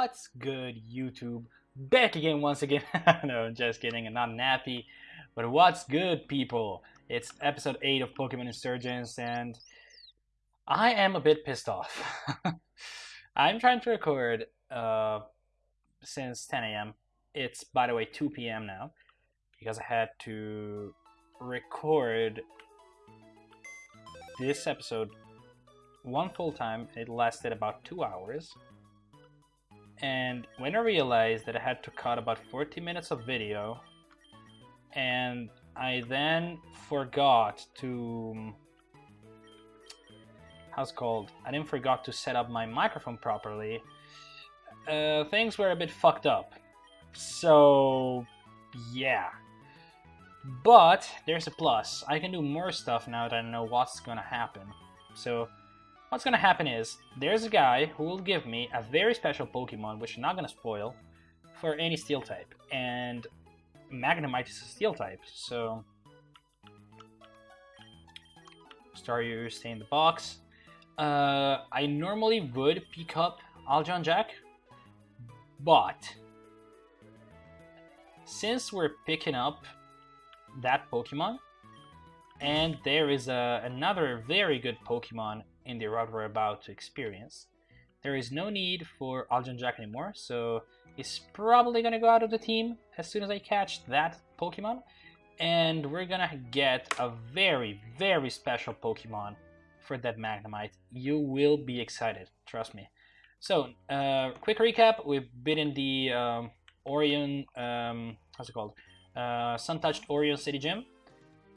What's good, YouTube? Back again once again. no, just kidding. I'm not nappy. But what's good, people? It's episode 8 of Pokemon Insurgence, and I am a bit pissed off. I'm trying to record uh, since 10 a.m. It's, by the way, 2 p.m. now because I had to record this episode one full time. It lasted about two hours. And when I realized that I had to cut about 40 minutes of video, and I then forgot to how's called I didn't forgot to set up my microphone properly. Uh, things were a bit fucked up. So yeah. But there's a plus. I can do more stuff now that I know what's gonna happen. So what's gonna happen is there's a guy who will give me a very special Pokemon, which I'm not gonna spoil, for any steel type. And Magnemite is a steel type, so Staryu stay in the box. Uh, I normally would pick up Aljon Jack, but since we're picking up that Pokemon, and there is a, another very good Pokemon in the route we're about to experience, there is no need for Aljon Jack anymore, so he's probably gonna go out of the team as soon as I catch that Pokemon, and we're gonna get a very, very special Pokemon for that Magnemite. You will be excited, trust me. So, uh, quick recap, we've been in the um, Orion, um, how's it called? Uh, Sun Touched Orion City Gym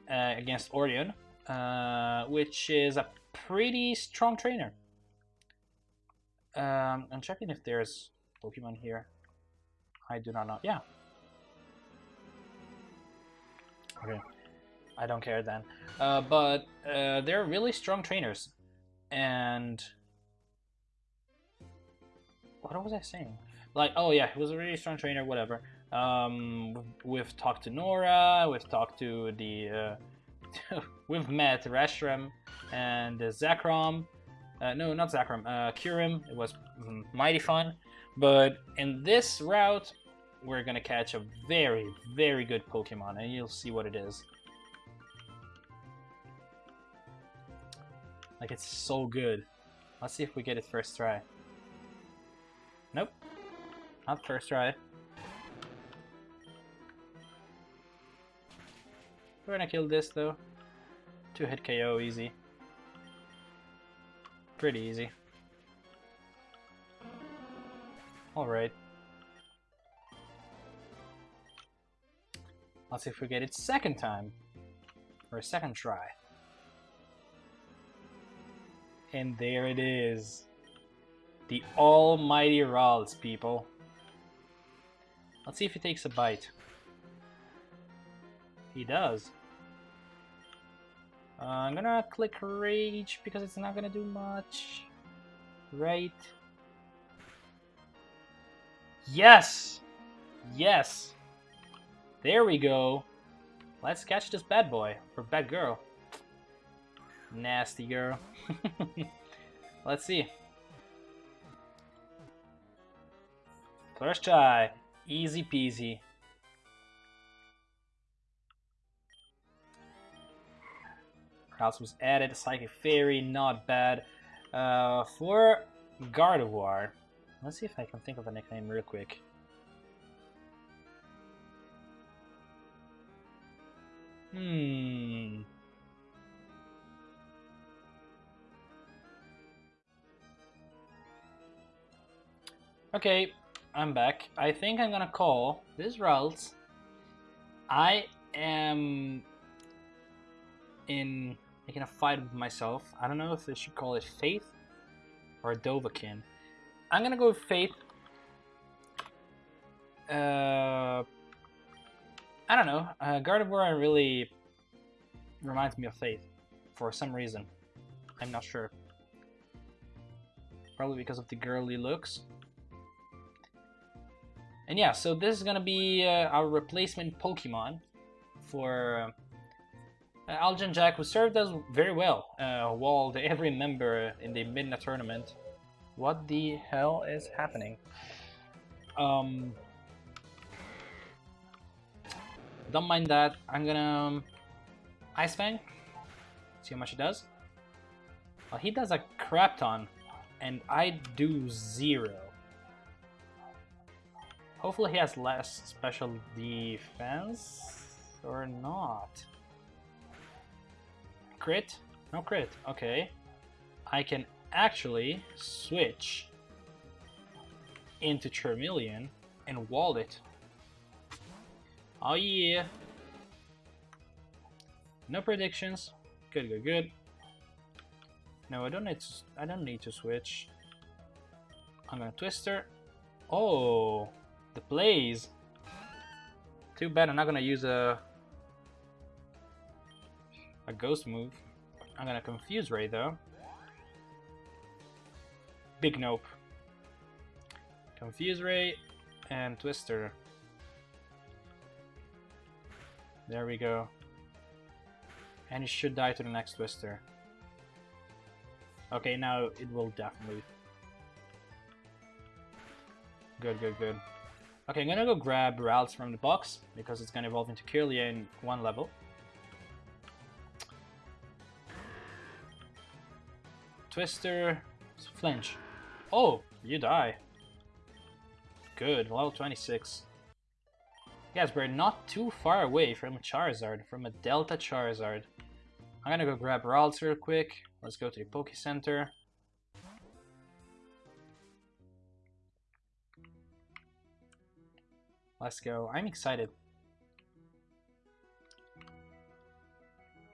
uh, against Orion, uh, which is a pretty strong trainer. Um, I'm checking if there's Pokemon here. I do not know. Yeah. Okay. I don't care then. Uh, but uh, they're really strong trainers. And... What was I saying? Like, oh yeah, he was a really strong trainer, whatever. Um, we've talked to Nora, we've talked to the... Uh, we've met Reshiram and Zekrom. Uh, no, not Zekrom, uh, Kyurem. It was mighty fun. But in this route, we're gonna catch a very, very good Pokemon, and you'll see what it is. Like, it's so good. Let's see if we get it first try. Nope. Not first try. We're gonna kill this, though. Two-hit KO, easy. Pretty easy. Alright. Let's see if we get it second time. Or a second try. And there it is. The almighty Ralts, people. Let's see if he takes a bite. He does. Uh, I'm gonna click Rage because it's not gonna do much. Right. Yes! Yes! There we go. Let's catch this bad boy, or bad girl. Nasty girl. Let's see. First try. Easy peasy. Was added. Psychic Fairy, not bad. Uh, for Gardevoir, let's see if I can think of a nickname real quick. Hmm. Okay, I'm back. I think I'm gonna call this Ralts. I am in making a fight with myself. I don't know if I should call it Faith or Dovahkiin. I'm gonna go with Faith. Uh, I don't know. Uh, Gardevoir really reminds me of Faith for some reason. I'm not sure. Probably because of the girly looks. And yeah, so this is gonna be uh, our replacement Pokemon for uh, Jack, who served us very well, uh, walled every member in the Midna tournament. What the hell is happening? Um, don't mind that. I'm gonna um, Ice Fang. See how much he does. Well, he does a crap ton, and I do zero. Hopefully he has less special defense, or not. Crit? No crit, okay. I can actually switch into Charmeleon and wall it. Oh yeah. No predictions. Good, good, good. No, I don't need to, I don't need to switch. I'm gonna Twister. Oh, the plays. Too bad I'm not gonna use a a ghost move. I'm gonna confuse Ray though. Big nope. Confuse Ray and Twister. There we go. And he should die to the next Twister. Okay, now it will definitely. Good, good, good. Okay, I'm gonna go grab Ralts from the box, because it's gonna evolve into Kirlia in one level. Twister, flinch. Oh, you die. Good, level 26. Yes, we're not too far away from a Charizard, from a Delta Charizard. I'm gonna go grab Ralts real quick. Let's go to the Poke Center. Let's go. I'm excited.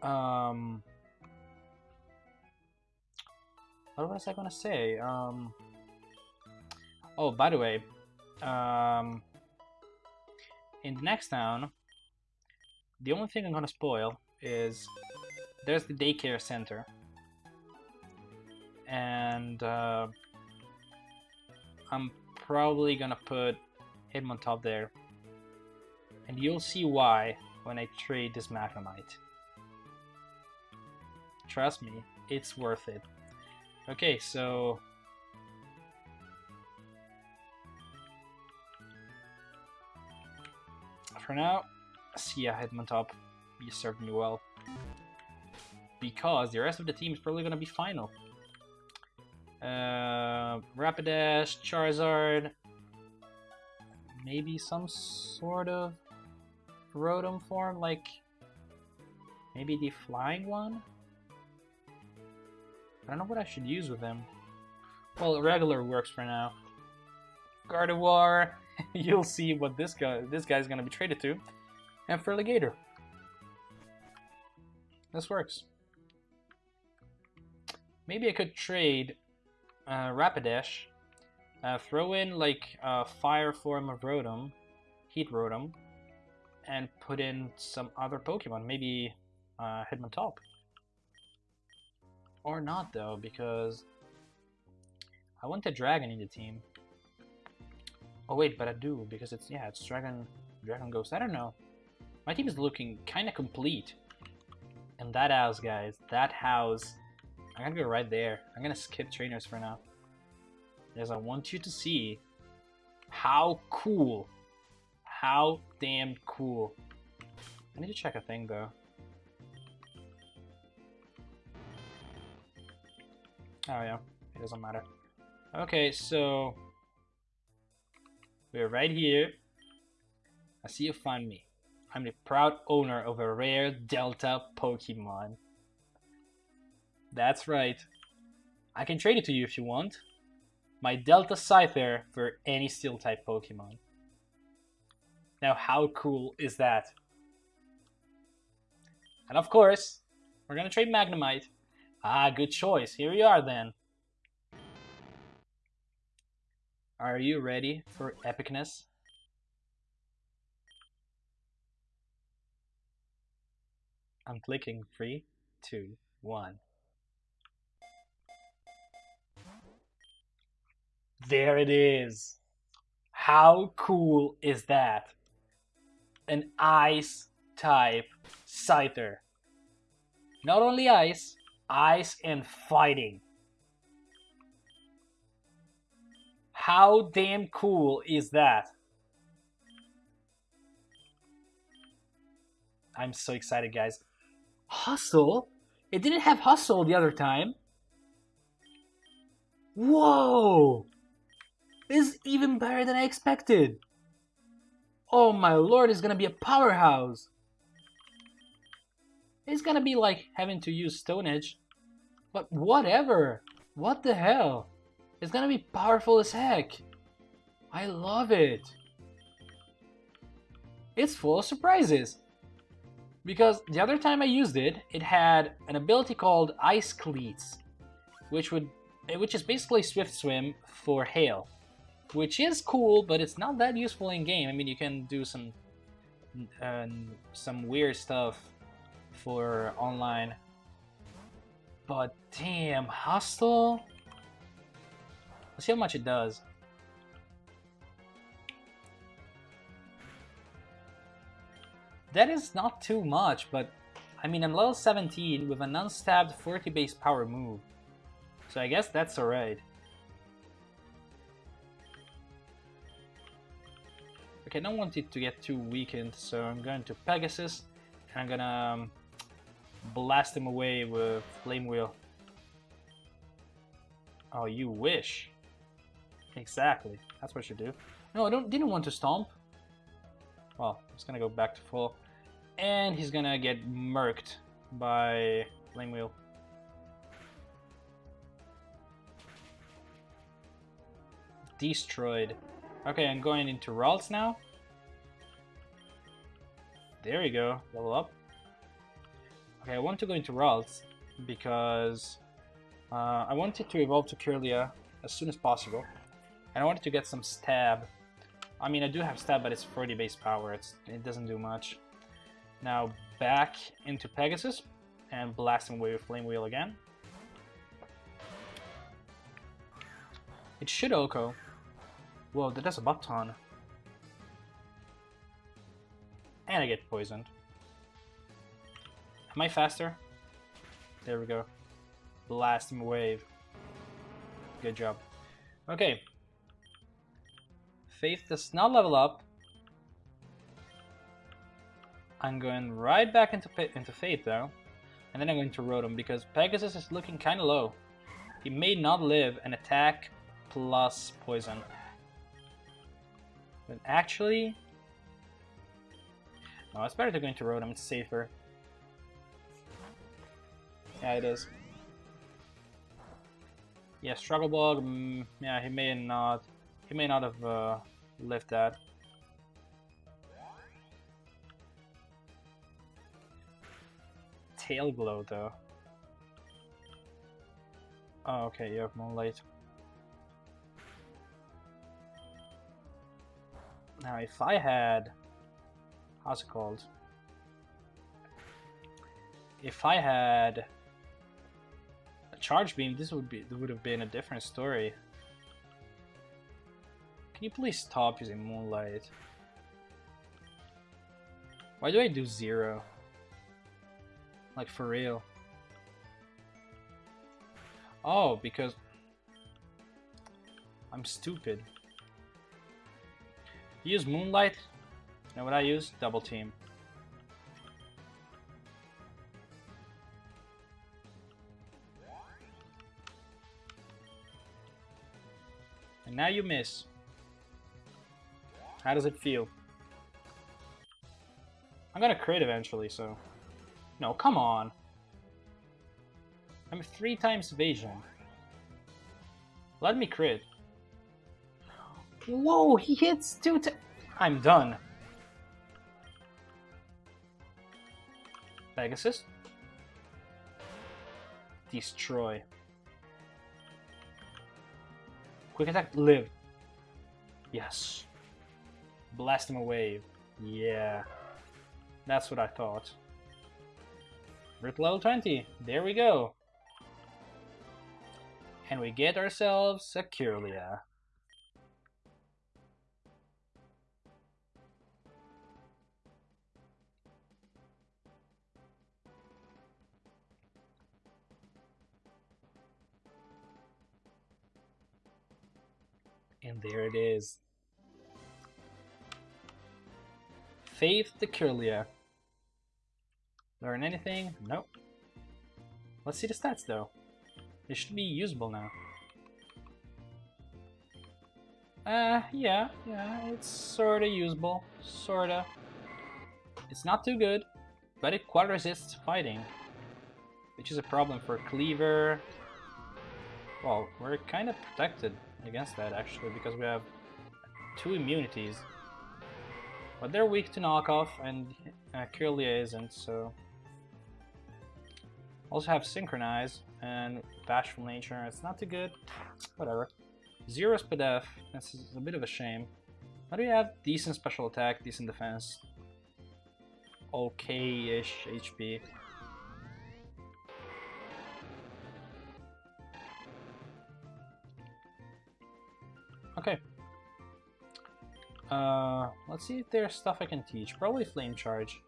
Um, what was I gonna say? Um, oh, by the way, um, in the next town, the only thing I'm gonna spoil is there's the daycare center. And uh, I'm probably gonna put him on top there. And you'll see why when I trade this Magnemite. Trust me, it's worth it. Okay, so... For now, see ya Hitmontop. You served me well because the rest of the team is probably going to be final. Uh, Rapidash, Charizard, maybe some sort of Rotom form, like maybe the flying one? I don't know what I should use with him. Well, regular works for now. Gardevoir, you'll see what this guy this guy's gonna be traded to. And Feraligatr. This works. Maybe I could trade uh, Rapidash, uh, throw in like a fire form of Rotom, Heat Rotom, and put in some other Pokemon, maybe uh, Hitmontop. Or not though, because I want the Dragon in the team. Oh wait, but I do, because it's, yeah, it's Dragon, Dragon Ghost, I don't know. My team is looking kind of complete. And that house, guys, that house I'm gonna go right there. I'm gonna skip trainers for now. Because I want you to see how cool, how damn cool. I need to check a thing though. Oh yeah, it doesn't matter. Okay, so we're right here. I see you find me. I'm the proud owner of a rare Delta Pokemon. That's right. I can trade it to you if you want. My Delta Scyther for any Steel-type Pokemon. Now how cool is that? And of course, we're gonna trade Magnemite. Ah, good choice. Here we are then. Are you ready for epicness? I'm clicking three, two, one. There it is. How cool is that? An ice type Scyther. Not only ice, ice and fighting. How damn cool is that? I'm so excited, guys. Hustle? It didn't have hustle the other time. Whoa! This is even better than I expected. Oh my lord, it's gonna be a powerhouse. It's gonna be like having to use Stone Edge. But whatever. What the hell? It's gonna be powerful as heck. I love it. It's full of surprises. Because the other time I used it, it had an ability called Ice Cleats, which would which is basically Swift Swim for hail. Which is cool, but it's not that useful in game. I mean, you can do some uh, some weird stuff for online. But damn, Hustle? Let's see how much it does. That is not too much, but I mean, I'm level 17 with an unstabbed 40 base power move. So I guess that's alright. Okay, I don't want it to get too weakened, so I'm going to Pegasus, and I'm gonna um, blast him away with Flame Wheel. Oh, you wish. Exactly, that's what I should do. No, I don't. didn't want to Stomp. Well, he's gonna go back to full. And he's gonna get murked by Flame Wheel. Destroyed. Okay, I'm going into Ralts now. There we go, level up. Okay, I want to go into Ralts because uh, I wanted to evolve to Kirlia as soon as possible. And I wanted to get some stab I mean, I do have stab, but it's 40 base power. It's, it doesn't do much. Now back into Pegasus and blast him away with Flame Wheel again. It should OHKO. Whoa, that does a butt ton. And I get poisoned. Am I faster? There we go. Blast him wave. Good job. Okay, Faith does not level up. I'm going right back into into Faith though, and then I'm going to Rotom because Pegasus is looking kind of low. He may not live an attack plus poison. But actually, no, it's better to go into Rotom. It's safer. Yeah, it is. Yeah, Struggle Bug. Mm, yeah, he may not. He may not have uh, lived that. Tail glow though. Oh, okay, you have moonlight. Now, if I had, how's it called? If I had charge beam, this would be would have been a different story. Can you please stop using Moonlight? Why do I do zero? Like for real. Oh, because I'm stupid. use Moonlight. You know what I use? Double Team. Now you miss. How does it feel? I'm gonna crit eventually, so... No, come on! I'm three times evasion. Let me crit. Whoa, he hits two times. I'm done. Pegasus. Destroy. Quick attack, live. Yes. Blast him away. Yeah. That's what I thought. Root level 20. There we go. And we get ourselves a Kirlia. And there it is. Faith the Kirlia. Learn anything? Nope. Let's see the stats though. They should be usable now. Uh, yeah, yeah, it's sorta usable. Sorta. It's not too good, but it quad resists fighting. Which is a problem for Cleaver. Well, we're kinda protected against that actually, because we have two immunities. But they're weak to knockoff, and uh, Kirlia isn't, so... Also have Synchronize and Bashful Nature. It's not too good. Whatever. Zero Spadef. That's a bit of a shame. How do you have decent special attack, decent defense? Okay-ish HP. Okay. Uh, let's see if there's stuff I can teach. Probably Flame Charge.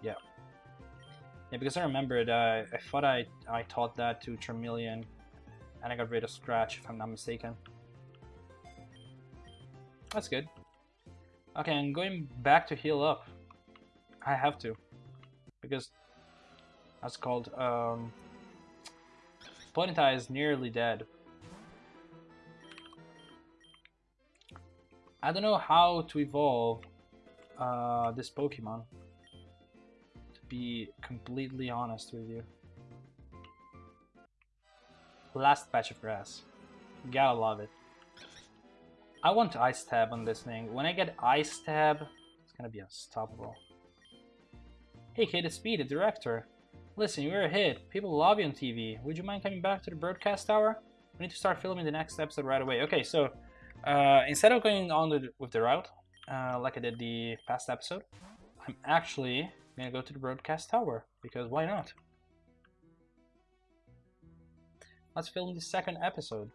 Yeah. Yeah, because I remembered, uh, I thought I, I taught that to Charmeleon, and I got rid of Scratch, if I'm not mistaken. That's good. Okay, I'm going back to heal up. I have to. Because, that's called, um... Ponyta is nearly dead. I don't know how to evolve uh, this Pokemon To be completely honest with you. Last patch of grass. Gotta love it. I want Ice Stab on this thing. When I get Ice Stab, it's gonna be unstoppable. Hey kid, it's Speed, the director. Listen, you're a hit. People love you on TV. Would you mind coming back to the broadcast tower? We need to start filming the next episode right away. Okay, so uh, instead of going on with the route, uh, like I did the past episode, I'm actually gonna go to the broadcast tower, because why not? Let's film the second episode.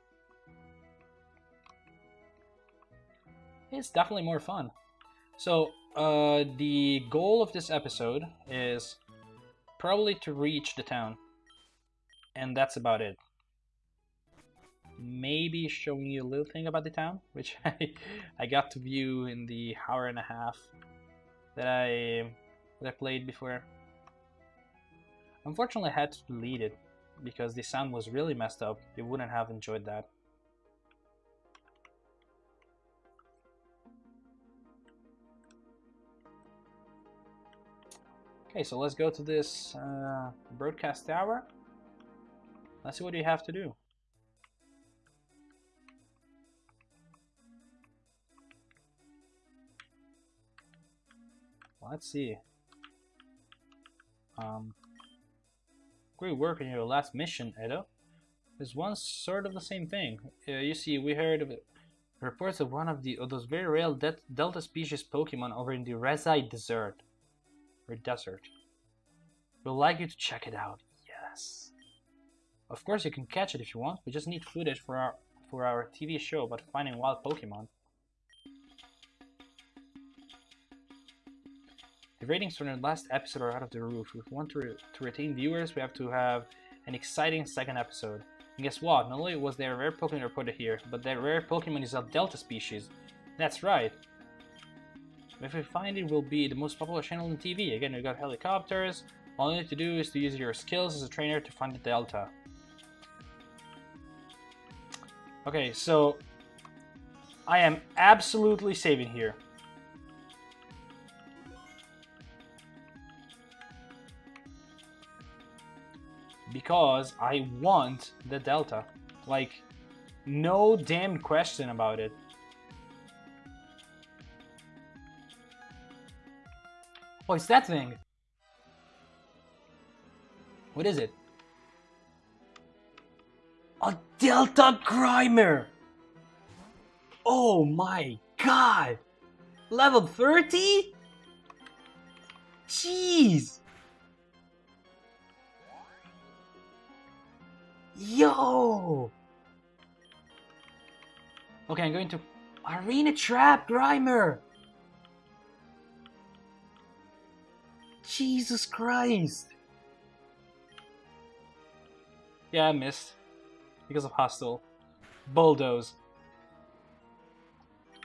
It's definitely more fun. So, uh, the goal of this episode is probably to reach the town. And that's about it. Maybe showing you a little thing about the town, which I, I got to view in the hour and a half that I that I played before. Unfortunately, I had to delete it because the sound was really messed up. You wouldn't have enjoyed that. Okay, so let's go to this uh, broadcast tower. Let's see what you have to do. Let's see. Um, great work on your last mission, Edo. There's one sort of the same thing. Uh, you see, we heard of reports of one of the of those very rare de Delta species Pokemon over in the Rezai Desert. Or desert. We'd like you to check it out. Yes. Of course, you can catch it if you want. We just need footage for our for our TV show about finding wild Pokemon. Ratings from the last episode are out of the roof. If we want to, re to retain viewers, we have to have an exciting second episode. And guess what? Not only was there a rare Pokemon reported here, but that rare Pokemon is a Delta species. That's right. If we find it, will be the most popular channel on TV. Again, we got helicopters. All you need to do is to use your skills as a trainer to find the Delta. Okay, so I am absolutely saving here. Because I want the Delta. Like, no damn question about it. Oh, it's that thing. What is it? A Delta Grimer! Oh my god! Level 30? Jeez! Yo! Okay, I'm going to Arena Trap Grimer! Jesus Christ! Yeah, I missed. Because of Hustle. Bulldoze.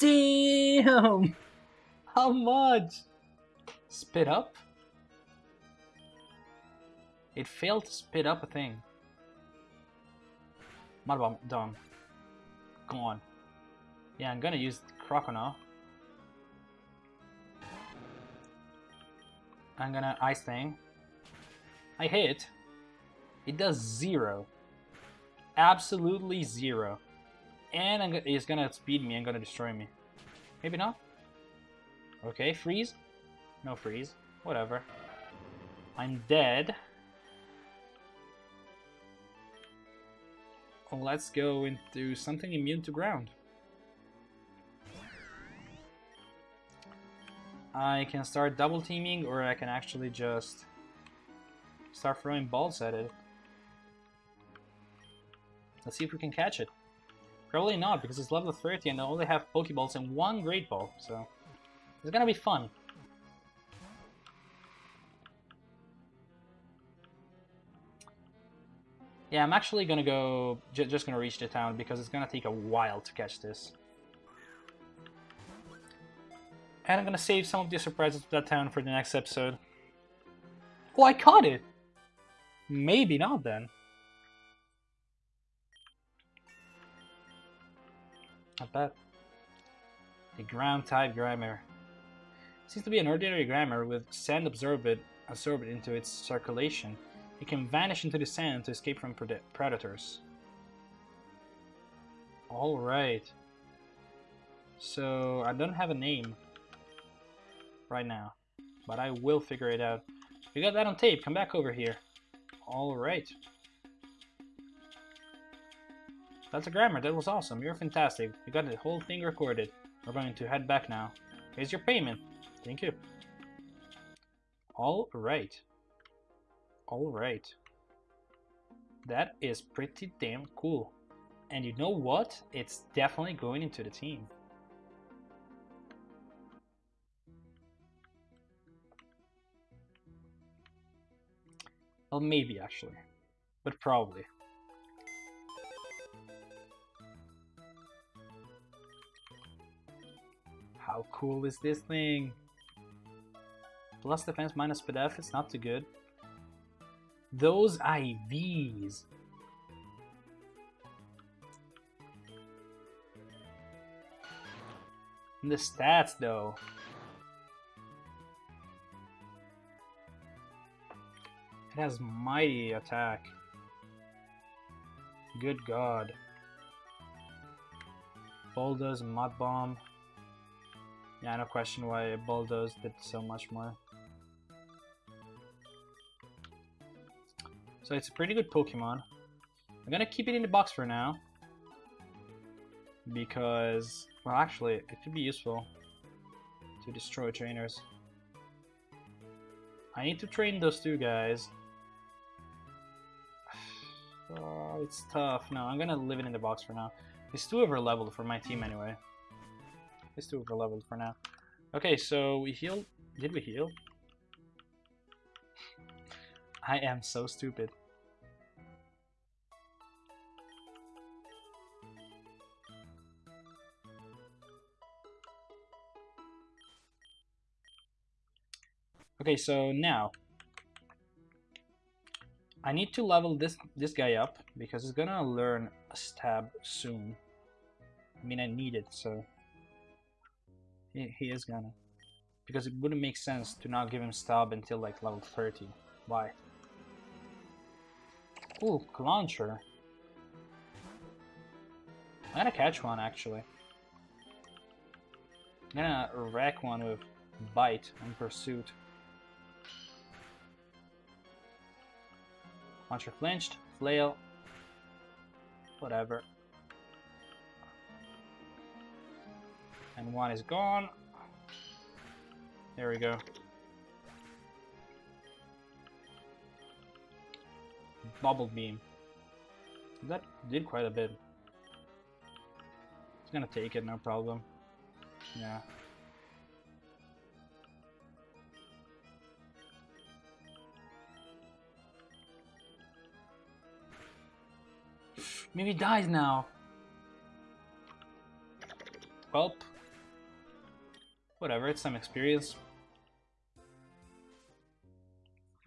Damn! How much? Spit up? It failed to spit up a thing. Mud bomb, done. Come on. Yeah, I'm gonna use Croconaw. I'm gonna Ice Fang. I hit. It does zero. Absolutely zero. And I'm it's gonna speed me and gonna destroy me. Maybe not? Okay, freeze? No freeze. Whatever. I'm dead. Let's go into something immune to ground. I can start double teaming or I can actually just start throwing balls at it. Let's see if we can catch it. Probably not because it's level 30 and I only have Pokeballs and one Great Ball, so it's gonna be fun. Yeah, I'm actually gonna go, just gonna reach the town because it's gonna take a while to catch this. And I'm gonna save some of the surprises of that town for the next episode. Oh, I caught it! Maybe not then. Not bad. The ground type Grimer. Seems to be an ordinary Grimer with sand absorbed, absorbed into its circulation. It can vanish into the sand to escape from pred predators. Alright. So, I don't have a name right now, but I will figure it out. We got that on tape, come back over here. Alright. That's a grammar, that was awesome, you're fantastic. You got the whole thing recorded. We're going to head back now. Here's your payment. Thank you. Alright. Alright. That is pretty damn cool. And you know what? It's definitely going into the team. Well, maybe actually. But probably. How cool is this thing? Plus defense minus PDF, it's not too good. Those IVs. And the stats though. It has mighty attack. Good god. Bulldoze, Mud Bomb. Yeah, no question why Bulldoze did so much more. So it's a pretty good Pokemon. I'm gonna keep it in the box for now. Because, well actually, it could be useful to destroy trainers. I need to train those two guys. Oh, it's tough. No, I'm gonna leave it in the box for now. It's too over leveled for my team anyway. It's too over leveled for now. Okay, so we healed. Did we heal? I am so stupid. Okay, so now I need to level this this guy up because he's gonna learn a stab soon. I mean, I need it, so he, he is gonna. Because it wouldn't make sense to not give him stab until like level 30. Why? Ooh, launcher. I'm gonna catch one actually. I'm gonna wreck one with bite and pursuit. Launcher flinched, flail, whatever. And one is gone. There we go. Bubble beam. That did quite a bit. It's gonna take it, no problem. Yeah. Maybe dies now. Well, whatever, it's some experience.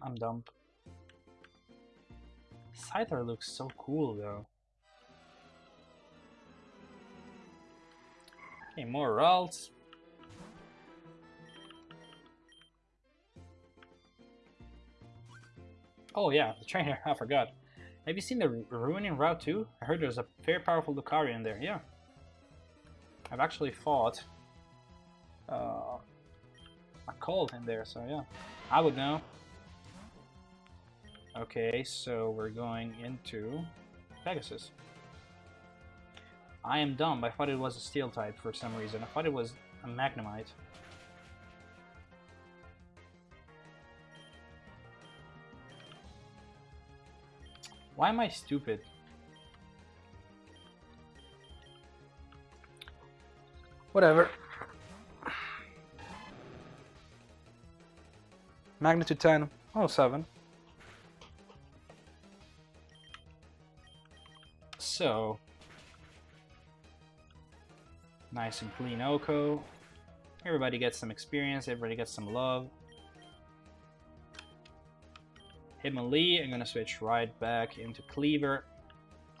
I'm dumb. Scyther looks so cool though. Okay, more Ralts. Oh yeah, the trainer, I forgot. Have you seen the Ruining Route too? I heard there's a very powerful Lucario in there, yeah. I've actually fought uh, a cold in there, so yeah. I would know. Okay, so we're going into Pegasus. I am dumb. I thought it was a steel type for some reason. I thought it was a Magnemite. Why am I stupid? Whatever. Magnitude 10. Oh, 7. So, nice and clean OHKO. Everybody gets some experience, everybody gets some love. Hitmonlee, I'm gonna switch right back into Cleaver.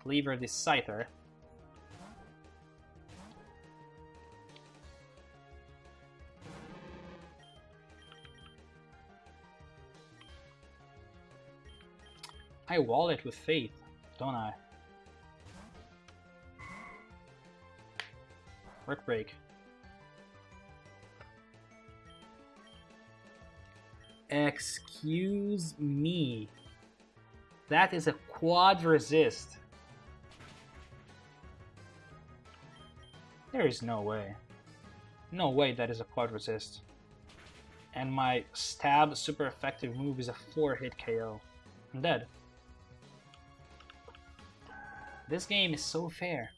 Cleaver the Scyther. I wall it with faith, don't I? Brick break. Excuse me. That is a quad resist. There is no way. No way that is a quad resist. And my stab super effective move is a 4 hit KO. I'm dead. This game is so fair.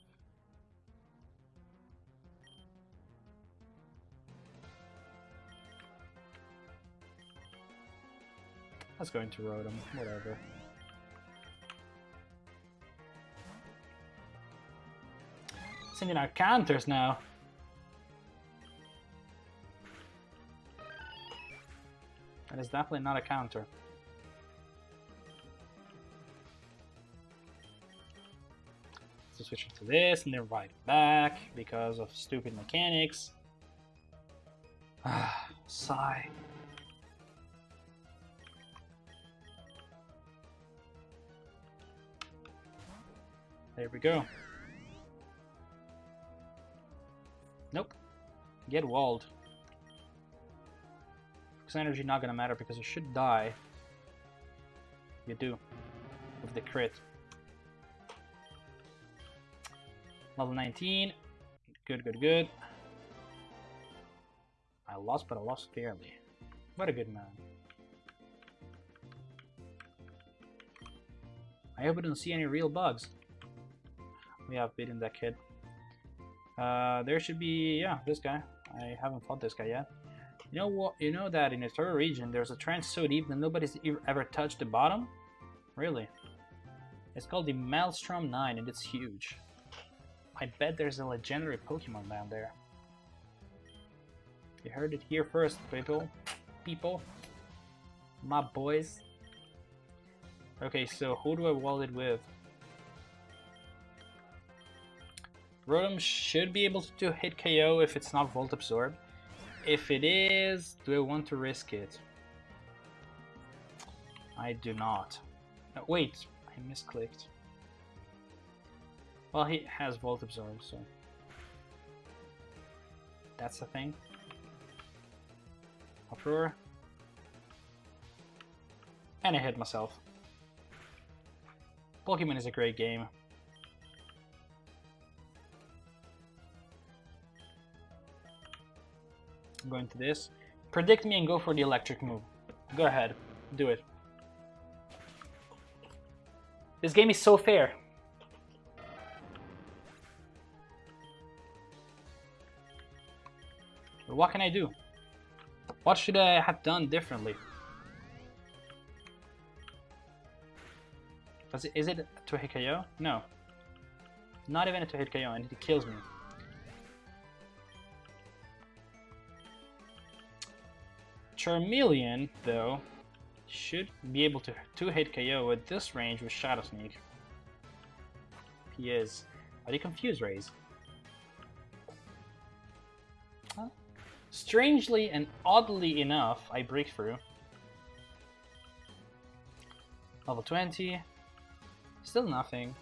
Let's go into Rotom, whatever. Sending out counters now. That is definitely not a counter. So switch to this and then right back because of stupid mechanics. Sigh. There we go. Nope. Get walled. Because energy not gonna matter because you should die. You do. With the crit. Level 19. Good, good, good. I lost, but I lost fairly. What a good man. I hope I don't see any real bugs we have beaten that kid. Uh, there should be, yeah, this guy. I haven't fought this guy yet. You know what? You know that in the third region, there's a trench so deep that nobody's ever touched the bottom? Really? It's called the Maelstrom 9 and it's huge. I bet there's a legendary Pokemon down there. You heard it here first, people. People. My boys. Okay, so who do I wall it with? Rotom should be able to hit KO if it's not Volt Absorb. If it is, do I want to risk it? I do not. No, wait, I misclicked. Well, he has Volt Absorb, so... That's the thing. Uproar. And I hit myself. Pokemon is a great game. I'm going to this. Predict me and go for the electric move. Go ahead. Do it. This game is so fair. But what can I do? What should I have done differently? It, is it to hit KO? No. Not even a to hit KO and it kills me. Charmeleon, though, should be able to two-hit KO at this range with Shadow Sneak. He is. But he confused Rays. Huh? Strangely and oddly enough, I break through. Level 20. Still nothing.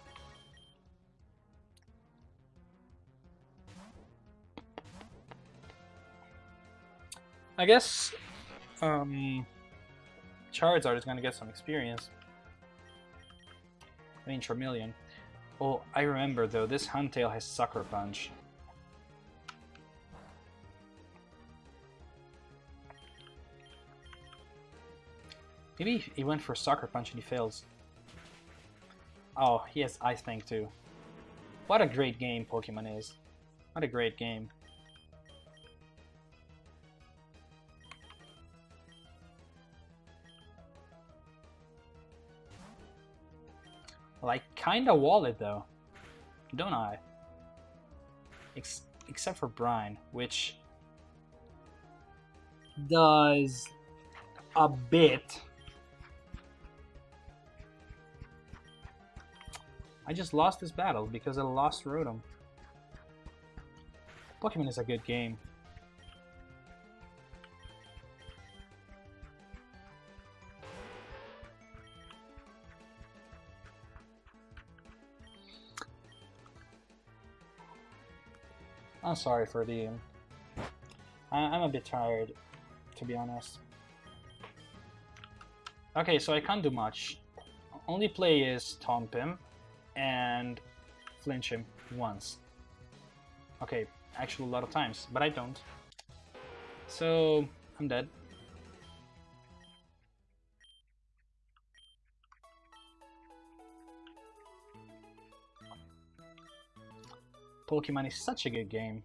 I guess um, Charizard is going to get some experience. I mean, Charmeleon. Oh, I remember though, this Huntail has Sucker Punch. Maybe he went for Sucker Punch and he fails. Oh, he has Ice Fang too. What a great game Pokemon is. What a great game. I kinda wall it though, don't I? Ex except for Brine, which does a bit. I just lost this battle because I lost Rotom. Pokemon is a good game. I'm sorry for the... Um, I I'm a bit tired, to be honest. Okay, so I can't do much. Only play is Taunt him and flinch him once. Okay, actually a lot of times, but I don't. So, I'm dead. Pokemon is such a good game.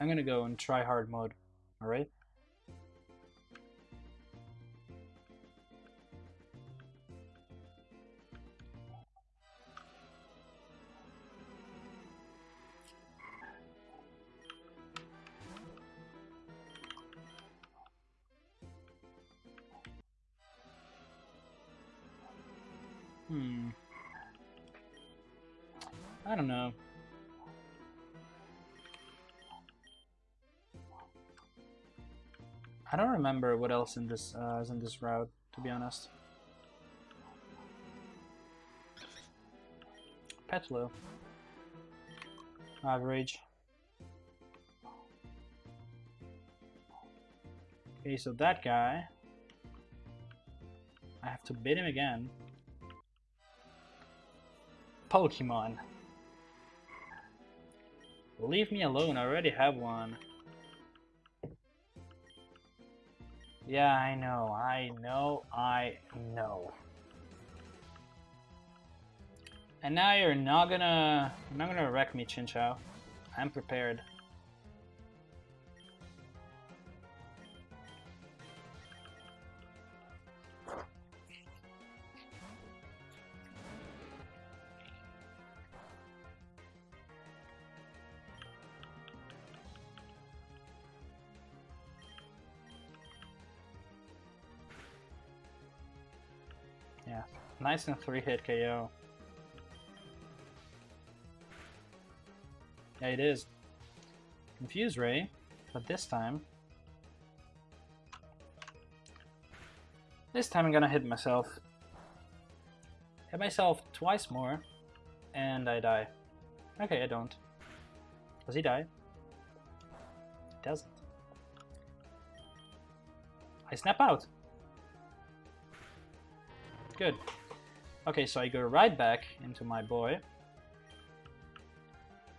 I'm gonna go in try hard mode, alright? Hmm. I don't know. I don't remember what else in this uh, is in this route, to be honest. Petlo. Average. Okay, so that guy. I have to beat him again. Pokemon. Leave me alone, I already have one. Yeah, I know, I know, I know. And now you're not gonna, not gonna wreck me, Chinchou. I'm prepared. Nice and three hit KO. Yeah, it is. Confuse Ray, but this time... This time I'm gonna hit myself. Hit myself twice more, and I die. Okay, I don't. Does he die? He doesn't. I snap out. Good. Okay, so I go right back into my boy.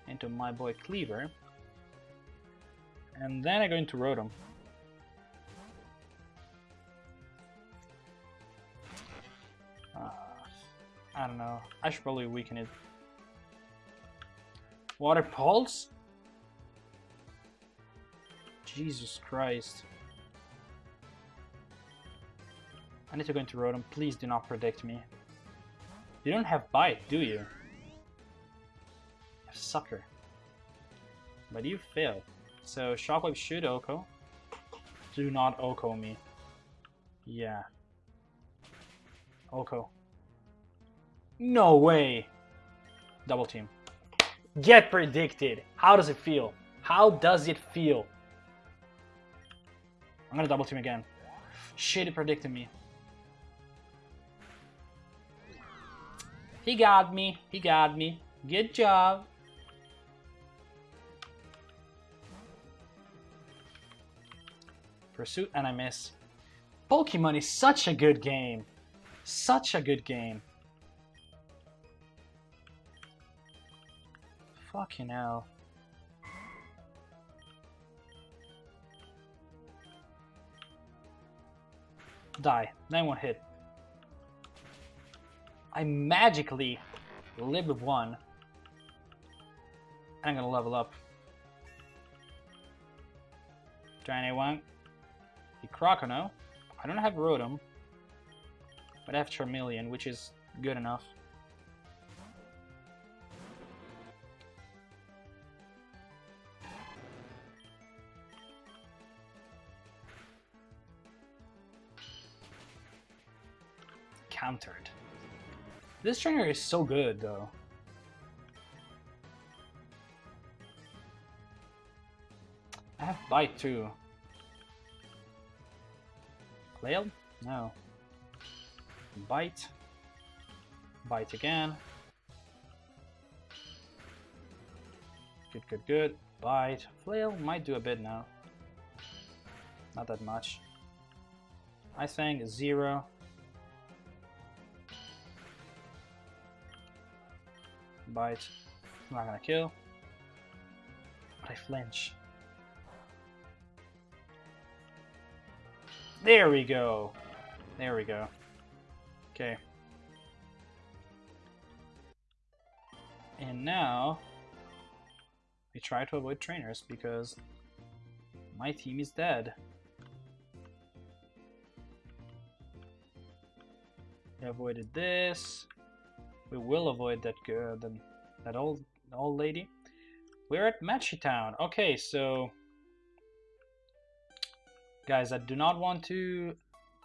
Into my boy Cleaver, And then I go into Rotom. Uh, I don't know. I should probably weaken it. Water Pulse? Jesus Christ. I need to go into Rotom. Please do not predict me. You don't have Bite, do you? Sucker. But you failed. So Shockwave should OHKO. Do not OHKO me. Yeah. OHKO. No way! Double team. Get predicted. How does it feel? How does it feel? I'm gonna double team again. Shit, it predicted me. He got me. He got me. Good job. Pursuit and I miss. Pokemon is such a good game. Such a good game. Fucking hell. Die. Then one hit. I magically live with one. I'm gonna level up. Drain A1. The Croconaw. I don't have Rotom. But I have Charmeleon, which is good enough. This trainer is so good, though. I have Bite, too. Flail? No. Bite. Bite again. Good, good, good. Bite. Flail might do a bit now. Not that much. Ice Fang, zero. I'm not gonna kill. But I flinch. There we go. There we go. Okay. And now we try to avoid trainers because my team is dead. We avoided this. We will avoid that good uh, that old old lady. We're at Matchy Town. Okay, so guys, I do not want to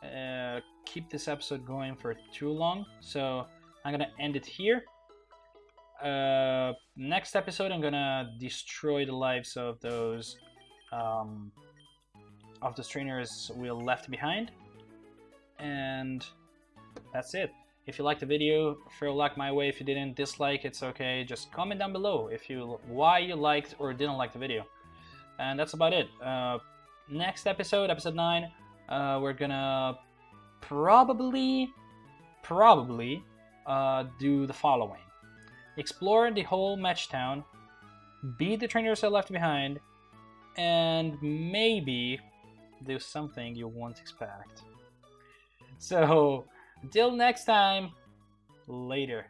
uh, keep this episode going for too long, so I'm gonna end it here. Uh, next episode, I'm gonna destroy the lives of those um, of the trainers we left behind, and that's it. If you liked the video, throw like my way. If you didn't dislike, it's okay. Just comment down below if you why you liked or didn't like the video. And that's about it. Uh, next episode, episode 9, uh, we're gonna probably, probably uh, do the following. Explore the whole match town, beat the trainers that left behind, and maybe do something you won't expect. So, until next time, later.